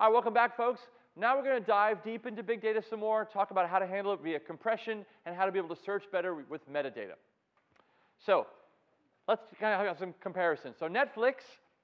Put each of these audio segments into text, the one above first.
All right, welcome back, folks. Now we're going to dive deep into big data some more, talk about how to handle it via compression, and how to be able to search better with metadata. So let's kind of have some comparisons. So Netflix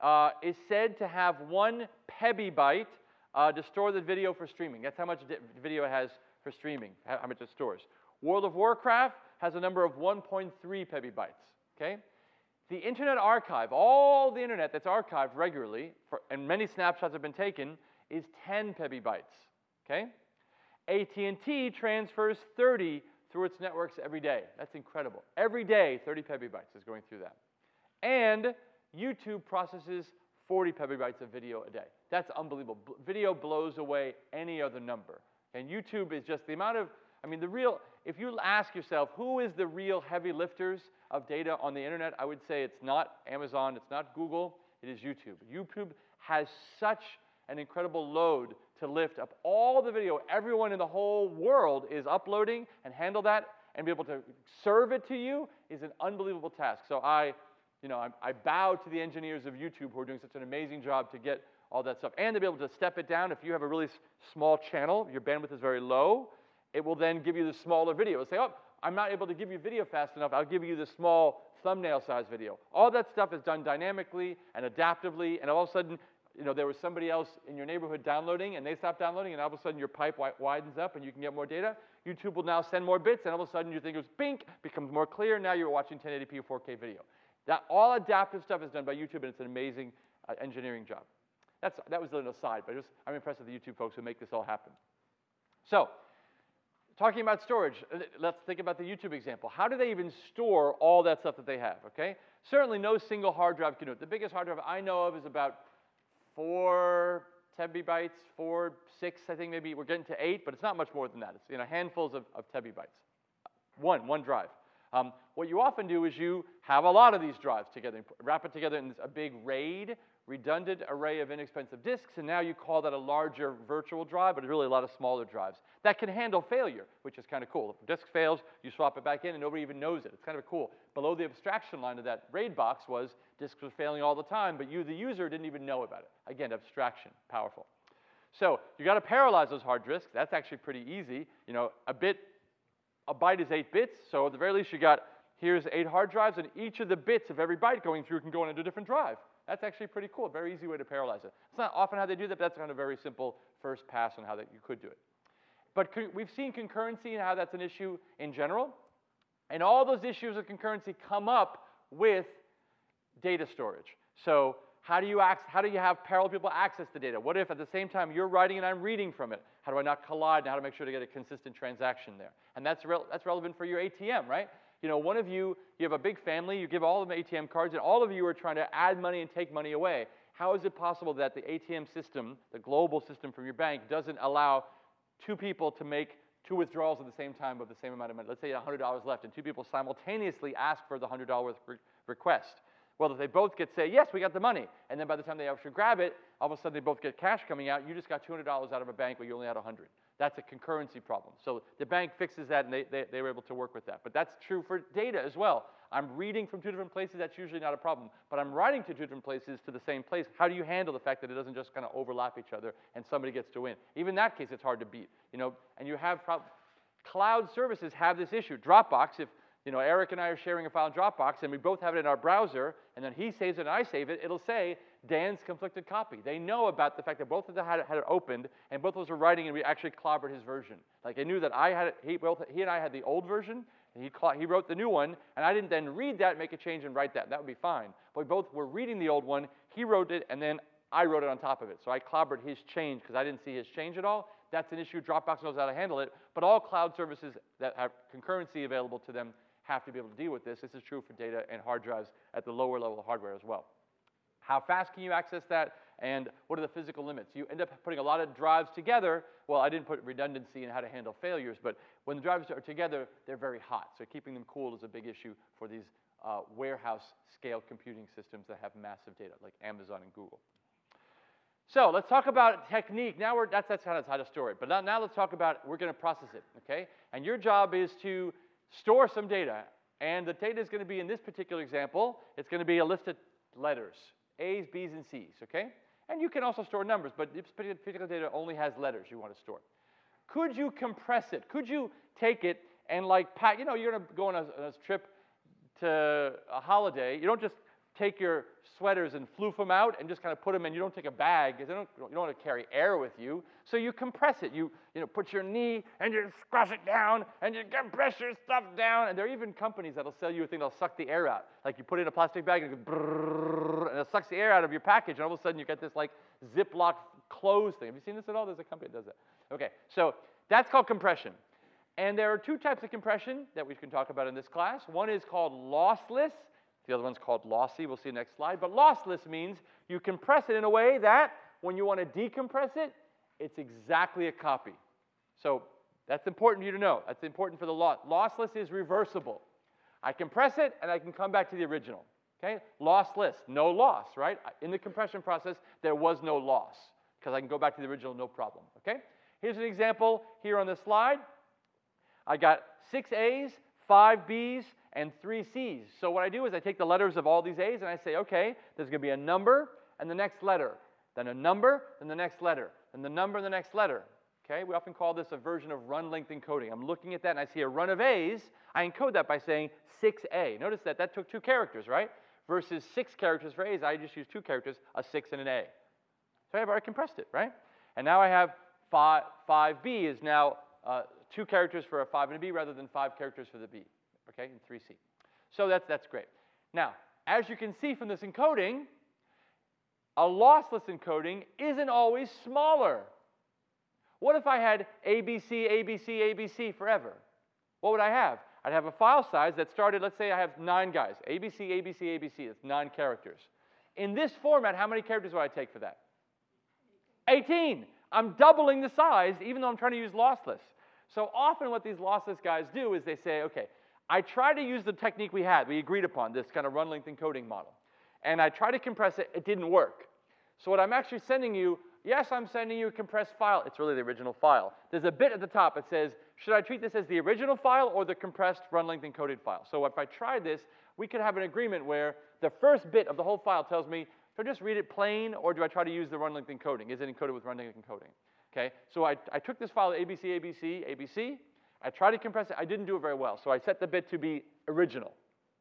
uh, is said to have one pebibyte uh, to store the video for streaming. That's how much video it has for streaming, how much it stores. World of Warcraft has a number of 1.3 pebibytes, okay? The Internet Archive, all the internet that's archived regularly, for, and many snapshots have been taken, is 10 pebibytes, okay? AT&T transfers 30 through its networks every day. That's incredible. Every day, 30 pebibytes is going through that. And YouTube processes 40 pebibytes of video a day. That's unbelievable. B video blows away any other number. And YouTube is just the amount of, I mean, the real, if you ask yourself, who is the real heavy lifters of data on the internet, I would say it's not Amazon, it's not Google, it is YouTube. YouTube has such an incredible load to lift up all the video everyone in the whole world is uploading and handle that and be able to serve it to you is an unbelievable task. So I, you know, I, I bow to the engineers of YouTube who are doing such an amazing job to get all that stuff. And to be able to step it down if you have a really small channel, your bandwidth is very low, it will then give you the smaller video. It'll say, oh, I'm not able to give you video fast enough. I'll give you the small thumbnail size video. All that stuff is done dynamically and adaptively, and all of a sudden, you know, there was somebody else in your neighborhood downloading, and they stopped downloading, and all of a sudden your pipe widens up, and you can get more data. YouTube will now send more bits, and all of a sudden you think it was bink, becomes more clear. Now you're watching 1080p or 4K video. That all adaptive stuff is done by YouTube, and it's an amazing uh, engineering job. That's, that was an aside, but just, I'm impressed with the YouTube folks who make this all happen. So, talking about storage, uh, let's think about the YouTube example. How do they even store all that stuff that they have, okay? Certainly no single hard drive can do it. The biggest hard drive I know of is about four tebibytes, four, six, I think maybe. We're getting to eight, but it's not much more than that. It's you know, handfuls of, of tebibytes. One, one drive. Um, what you often do is you have a lot of these drives together, wrap it together in a big RAID, redundant array of inexpensive disks, and now you call that a larger virtual drive, but it's really a lot of smaller drives. That can handle failure, which is kind of cool. If a disk fails, you swap it back in, and nobody even knows it. It's kind of cool. Below the abstraction line of that RAID box was disks were failing all the time, but you, the user, didn't even know about it. Again, abstraction, powerful. So you got to parallelize those hard disks. That's actually pretty easy. You know, a bit a byte is eight bits, so at the very least you got, here's eight hard drives, and each of the bits of every byte going through can go into a different drive. That's actually pretty cool, very easy way to parallelize it. It's not often how they do that, but that's kind of a very simple first pass on how that you could do it. But we've seen concurrency and how that's an issue in general, and all those issues of concurrency come up with data storage. So how do you, access, how do you have parallel people access the data? What if at the same time you're writing and I'm reading from it? How do I not collide and how to make sure to get a consistent transaction there? And that's, re that's relevant for your ATM, right? You know, one of you, you have a big family, you give all of them ATM cards, and all of you are trying to add money and take money away. How is it possible that the ATM system, the global system from your bank, doesn't allow two people to make two withdrawals at the same time of the same amount of money? Let's say $100 left, and two people simultaneously ask for the $100 re request. Well, if they both get say, yes, we got the money, and then by the time they actually grab it, all of a sudden they both get cash coming out, you just got $200 out of a bank where you only had 100. That's a concurrency problem. So the bank fixes that and they, they, they were able to work with that. But that's true for data as well. I'm reading from two different places, that's usually not a problem. But I'm writing to two different places to the same place. How do you handle the fact that it doesn't just kind of overlap each other and somebody gets to win? Even in that case, it's hard to beat. You know, and you have cloud services have this issue. Dropbox, if you know, Eric and I are sharing a file in Dropbox, and we both have it in our browser, and then he saves it and I save it, it'll say Dan's conflicted copy. They know about the fact that both of them had it, had it opened, and both of us were writing, and we actually clobbered his version. Like, they knew that I had it, he, both, he and I had the old version, and he, he wrote the new one, and I didn't then read that, make a change, and write that. That would be fine. But we both were reading the old one, he wrote it, and then I wrote it on top of it. So I clobbered his change because I didn't see his change at all. That's an issue. Dropbox knows how to handle it. But all cloud services that have concurrency available to them have to be able to deal with this. This is true for data and hard drives at the lower level of hardware as well. How fast can you access that? And what are the physical limits? You end up putting a lot of drives together. Well, I didn't put redundancy and how to handle failures, but when the drives are together, they're very hot. So keeping them cool is a big issue for these uh, warehouse scale computing systems that have massive data, like Amazon and Google. So let's talk about technique. Now we're, that's, that's how to store it. But now, now let's talk about, we're going to process it, okay? And your job is to store some data. And the data is going to be, in this particular example, it's going to be a list of letters, A's, B's, and C's, okay? And you can also store numbers, but this particular data only has letters you want to store. Could you compress it? Could you take it and like pack, you know, you're gonna go on a, on a trip to a holiday. You don't just take your sweaters and floof them out and just kind of put them in. You don't take a bag because you don't want to carry air with you. So you compress it. You, you know, put your knee and you squash it down and you compress your stuff down. And there are even companies that'll sell you a thing that'll suck the air out. Like you put it in a plastic bag and it and it sucks the air out of your package. And all of a sudden you get this like Ziploc closed thing. Have you seen this at all? There's a company that does that. Okay, so that's called compression. And there are two types of compression that we can talk about in this class. One is called lossless. The other one's called lossy. We'll see next slide. But lossless means you compress it in a way that when you want to decompress it, it's exactly a copy. So that's important for you to know. That's important for the loss. Lossless is reversible. I compress it and I can come back to the original. Okay? Lossless, no loss, right? In the compression process, there was no loss because I can go back to the original no problem. Okay? Here's an example here on the slide. I got six A's, five B's, and three C's. So what I do is I take the letters of all these A's and I say, okay, there's going to be a number and the next letter, then a number, then the next letter, then the number and the next letter. Okay, we often call this a version of run length encoding. I'm looking at that and I see a run of A's. I encode that by saying 6A. Notice that that took two characters, right? Versus six characters for A's, I just use two characters, a 6 and an A. So I've already compressed it, right? And now I have 5, 5B is now uh, two characters for a 5 and a B rather than five characters for the B okay, in 3C. So that's, that's great. Now, as you can see from this encoding, a lossless encoding isn't always smaller. What if I had ABC, ABC, ABC forever? What would I have? I'd have a file size that started, let's say I have nine guys, ABC, ABC, ABC, that's nine characters. In this format, how many characters would I take for that? 18. I'm doubling the size even though I'm trying to use lossless. So often what these lossless guys do is they say, okay, I tried to use the technique we had, we agreed upon, this kind of run length encoding model. And I tried to compress it, it didn't work. So what I'm actually sending you, yes, I'm sending you a compressed file. It's really the original file. There's a bit at the top that says, should I treat this as the original file or the compressed run length encoded file? So if I try this, we could have an agreement where the first bit of the whole file tells me, do I just read it plain or do I try to use the run length encoding? Is it encoded with run length encoding? Okay, so I, I took this file ABC, ABC, ABC, I tried to compress it. I didn't do it very well. So I set the bit to be original.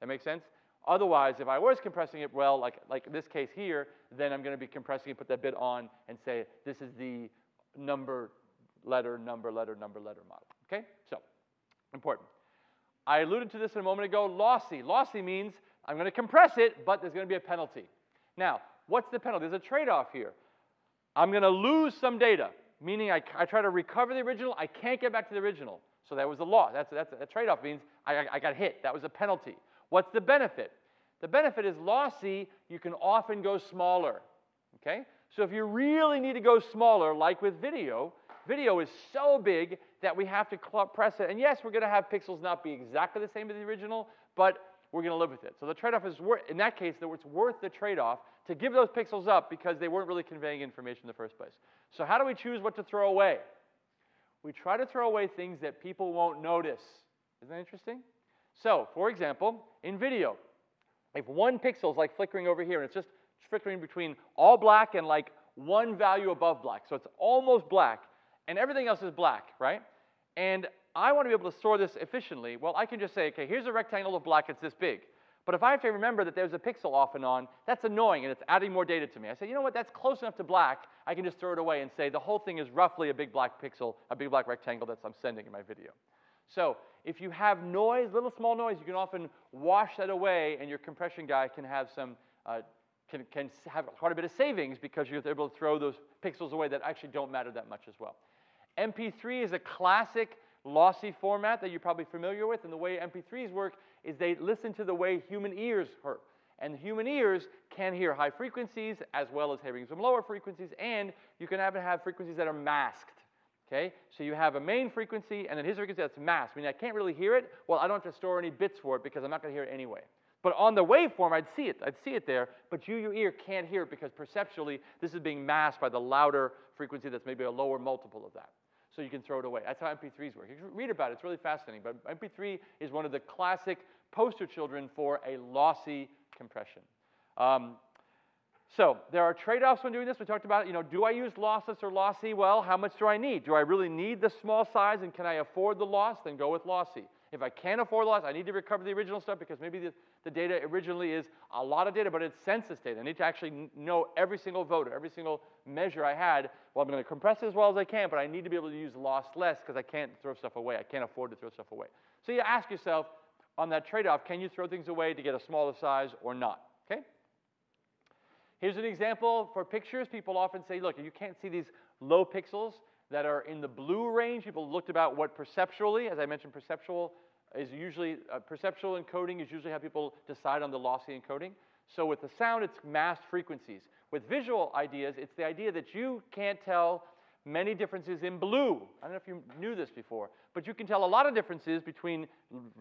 That makes sense? Otherwise, if I was compressing it well, like, like this case here, then I'm going to be compressing it, put that bit on, and say this is the number, letter, number, letter, number, letter model. Okay? So, important. I alluded to this a moment ago, lossy. Lossy means I'm going to compress it, but there's going to be a penalty. Now, what's the penalty? There's a trade-off here. I'm going to lose some data, meaning I, I try to recover the original. I can't get back to the original. So that was a loss. That's, that's a trade-off means I, I got hit. That was a penalty. What's the benefit? The benefit is lossy, you can often go smaller. Okay? So if you really need to go smaller, like with video, video is so big that we have to press it. And yes, we're going to have pixels not be exactly the same as the original, but we're going to live with it. So the trade-off is worth, in that case, it's worth the trade-off to give those pixels up because they weren't really conveying information in the first place. So how do we choose what to throw away? We try to throw away things that people won't notice. Isn't that interesting? So, for example, in video, if one pixel is like flickering over here, and it's just flickering between all black and like one value above black, so it's almost black, and everything else is black, right? And I want to be able to store this efficiently. Well, I can just say, okay, here's a rectangle of black, it's this big. But if I have to remember that there's a pixel off and on, that's annoying and it's adding more data to me. I say, you know what, that's close enough to black, I can just throw it away and say the whole thing is roughly a big black pixel, a big black rectangle that I'm sending in my video. So if you have noise, little small noise, you can often wash that away and your compression guy can have some, uh, can, can have quite a bit of savings because you're able to throw those pixels away that actually don't matter that much as well. MP3 is a classic lossy format that you're probably familiar with, and the way MP3s work is they listen to the way human ears hear. And human ears can hear high frequencies as well as hearing some lower frequencies, and you can even have frequencies that are masked. Okay? So you have a main frequency and then his frequency that's masked, I mean, I can't really hear it. Well, I don't have to store any bits for it because I'm not going to hear it anyway. But on the waveform, I'd see it. I'd see it there, but you, your ear, can't hear it because perceptually, this is being masked by the louder frequency that's maybe a lower multiple of that so you can throw it away. That's how MP3s work. You can read about it, it's really fascinating. But MP3 is one of the classic poster children for a lossy compression. Um, So there are trade-offs when doing this. We talked about, you know, do I use lossless or lossy? Well, how much do I need? Do I really need the small size and can I afford the loss? Then go with lossy. If I can't afford loss, I need to recover the original stuff because maybe the, the data originally is a lot of data, but it's census data. I need to actually know every single voter, every single measure I had. Well, I'm going to compress it as well as I can, but I need to be able to use loss less because I can't throw stuff away. I can't afford to throw stuff away. So you ask yourself on that trade-off, can you throw things away to get a smaller size or not? Okay? Here's an example for pictures. People often say, look, you can't see these low pixels that are in the blue range. People looked about what perceptually, as I mentioned, perceptual is usually, uh, perceptual encoding is usually how people decide on the lossy encoding. So with the sound, it's masked frequencies. With visual ideas, it's the idea that you can't tell many differences in blue. I don't know if you knew this before, but you can tell a lot of differences between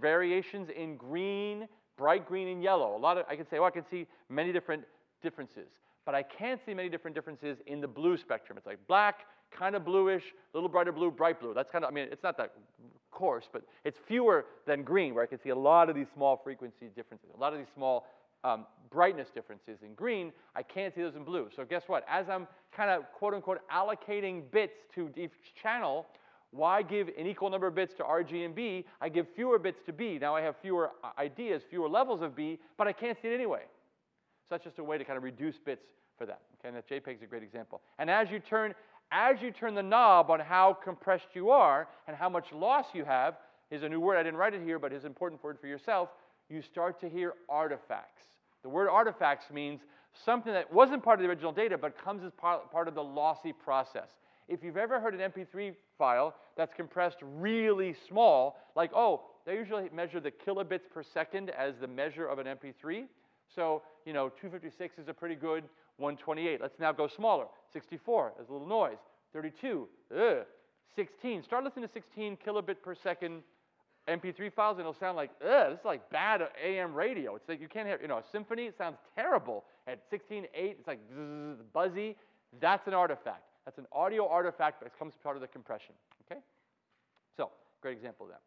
variations in green, bright green, and yellow. A lot of, I can say, oh, I can see many different differences, but I can't see many different differences in the blue spectrum. It's like black, kind of bluish, a little brighter blue, bright blue. That's kind of, I mean, it's not that coarse, but it's fewer than green, where I can see a lot of these small frequency differences, a lot of these small um, brightness differences in green. I can't see those in blue. So guess what? As I'm kind of quote unquote allocating bits to each channel, why give an equal number of bits to RG and B? I give fewer bits to B. Now I have fewer uh, ideas, fewer levels of B, but I can't see it anyway. So that's just a way to kind of reduce bits for that. Okay, and that JPEG is a great example. And as you turn, as you turn the knob on how compressed you are and how much loss you have, is a new word. I didn't write it here, but it's an important word for yourself. You start to hear artifacts. The word artifacts means something that wasn't part of the original data, but comes as part, part of the lossy process. If you've ever heard an MP3 file that's compressed really small, like, oh, they usually measure the kilobits per second as the measure of an MP3. So, you know, 256 is a pretty good 128. Let's now go smaller. 64, there's a little noise. 32, ugh. 16, start listening to 16 kilobit per second MP3 files and it'll sound like, ugh, this is like bad AM radio. It's like you can't hear, you know, a symphony, it sounds terrible. At 16.8, it's like zzz, buzzy. That's an artifact. That's an audio artifact that comes part of the compression, okay? So, great example of that.